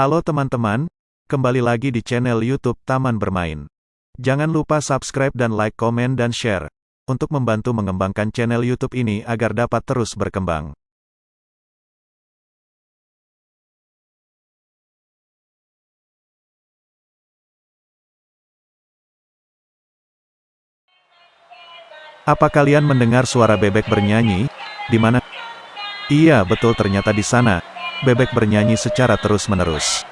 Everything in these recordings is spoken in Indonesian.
Halo teman-teman, kembali lagi di channel YouTube Taman Bermain. Jangan lupa subscribe dan like, komen, dan share, untuk membantu mengembangkan channel YouTube ini agar dapat terus berkembang. Apa kalian mendengar suara bebek bernyanyi? Di mana? Iya, betul ternyata di sana. Bebek bernyanyi secara terus-menerus.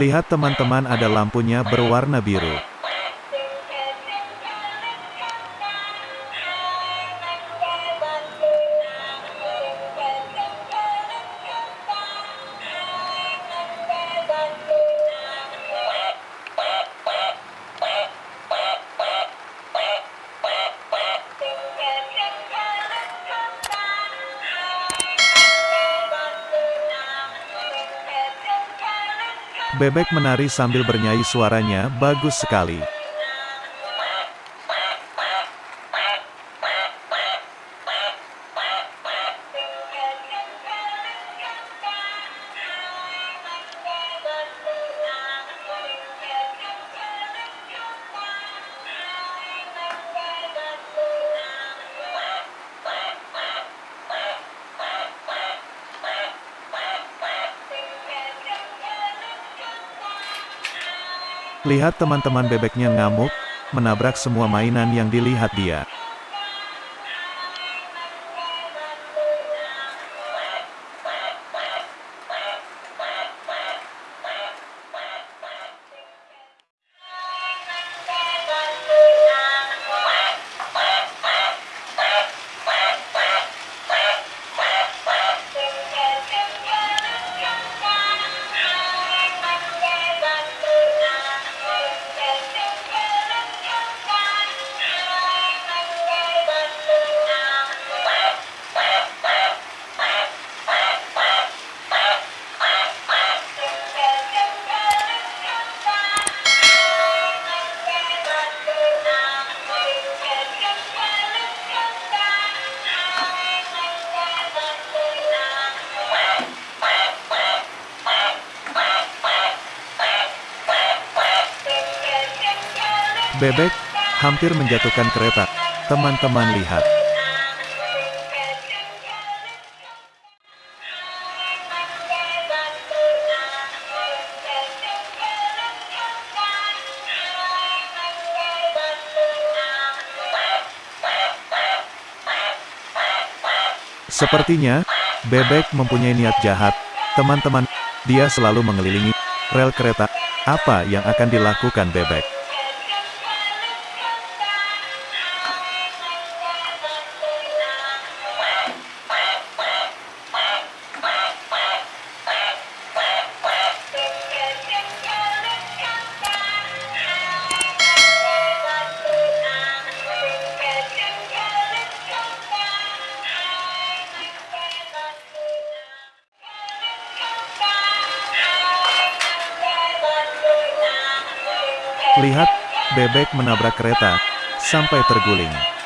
Lihat teman-teman ada lampunya berwarna biru. Bebek menari sambil bernyanyi suaranya bagus sekali. Lihat teman-teman bebeknya ngamuk, menabrak semua mainan yang dilihat dia. Bebek, hampir menjatuhkan kereta. Teman-teman lihat. Sepertinya, Bebek mempunyai niat jahat. Teman-teman, dia selalu mengelilingi rel kereta. Apa yang akan dilakukan Bebek? Lihat, bebek menabrak kereta, sampai terguling.